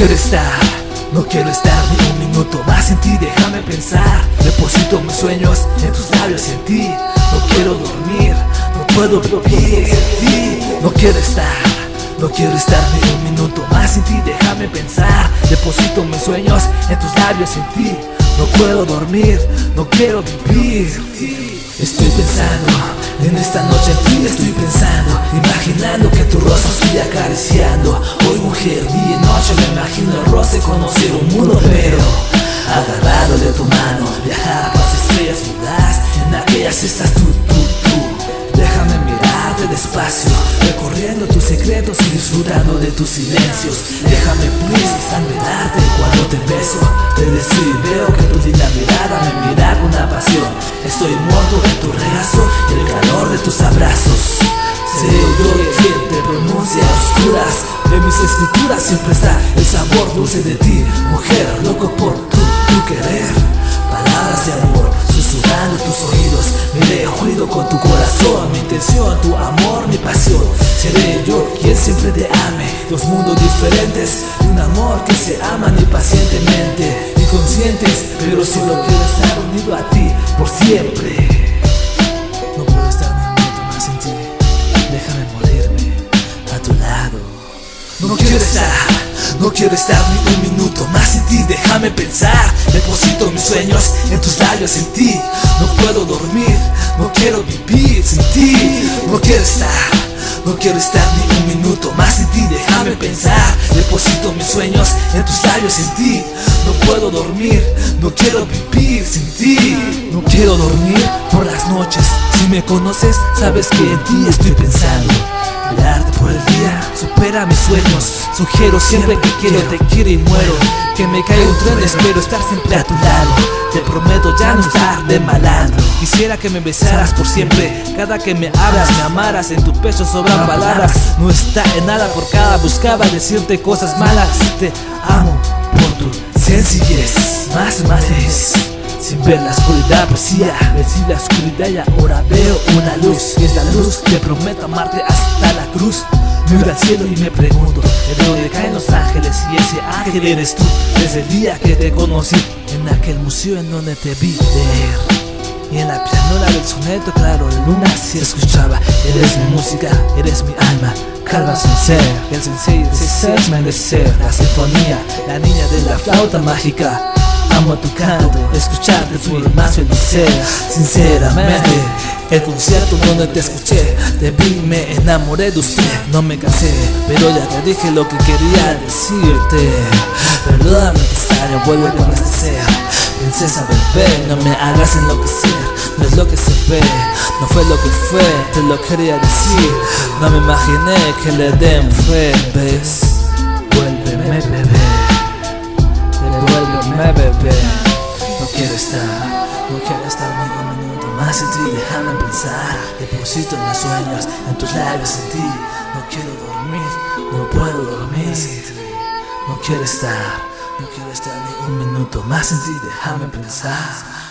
quiero estar, no quiero estar ni un minuto más en ti, déjame pensar. Deposito mis sueños en tus labios en ti. No quiero dormir, no puedo vivir sin ti. No quiero estar, no quiero estar ni un minuto más en ti, déjame pensar. Deposito mis sueños en tus labios en ti. No puedo dormir, no quiero vivir sin. Estoy pensando en esta noche en ti estoy pensando despacio Recorriendo tus secretos y disfrutando de tus silencios. Déjame please admirarte cuando te beso. Te y veo que tu linda mirada me mira con una pasión. Estoy muerto de tu regazo y el calor de tus abrazos. Seré yo quien te pronuncia a oscuras. De mis escrituras siempre está el sabor dulce de ti Mujer, loco por quien siempre te ame. Dos mundos diferentes y un amor que se aman impacientemente Inconscientes, pero solo quiero estar unido a ti por siempre. No puedo estar ni un minuto más sin ti. Déjame morirme a tu lado. No quiero estar, no quiero estar ni un minuto más sin ti. Déjame pensar, deposito mis sueños en tus labios en ti. No puedo dormir, no quiero vivir sin ti. No quiero estar, no quiero estar ni un minuto más sin ti Déjame pensar, deposito mis sueños en tus labios en ti. No puedo dormir, no quiero vivir sin ti. No quiero dormir por las noches. Si me conoces, sabes que en ti estoy pensando. Mirarte por el día supera mis sueños. Sugiero siempre que quiero. Te quiero y muero Que me caiga un tren espero estar siempre a tu lado. Te prometo ya no estar de malandro Quisiera que me besaras por siempre. Cada que me hablas me amaras. En tu pecho sobran palabras. No está en nada por cada buscaba decirte cosas malas. Te amo por tu sencillez. Más madres sin ver la oscuridad poesía. Vencí la oscuridad y ahora veo una luz. Y es la luz que prometo amarte hasta la cruz. Miro al cielo y me pregunto ¿De dónde caen los ángeles? Y ese ángel eres tú. Desde el día que te conocí En aquel museo en donde te vi leer y en la pianola del soneto claro la luna se escuchaba. Eres mi música, eres mi alma, calma sin ser. El sensei de ser merecer La sinfonía, la niña de la flauta mágica. Amo tu canto, escucharte tu más feliz Sinceramente el concierto donde te escuché Te vi, me enamoré de usted. No me cansé, pero ya te dije lo que quería decirte. Perdóname extraño, vuelve con este ser Princesa bebé, no me hagas enloquecer. No es lo que se ve, no fue lo que fue Te lo quería decir. No me imaginé que le den fe. Ni un minuto más en ti Déjame pensar, deposito mis sueños en tus labios en ti. No quiero dormir, no puedo dormir sin ti. No quiero estar, no quiero estar ni un minuto más en ti Déjame pensar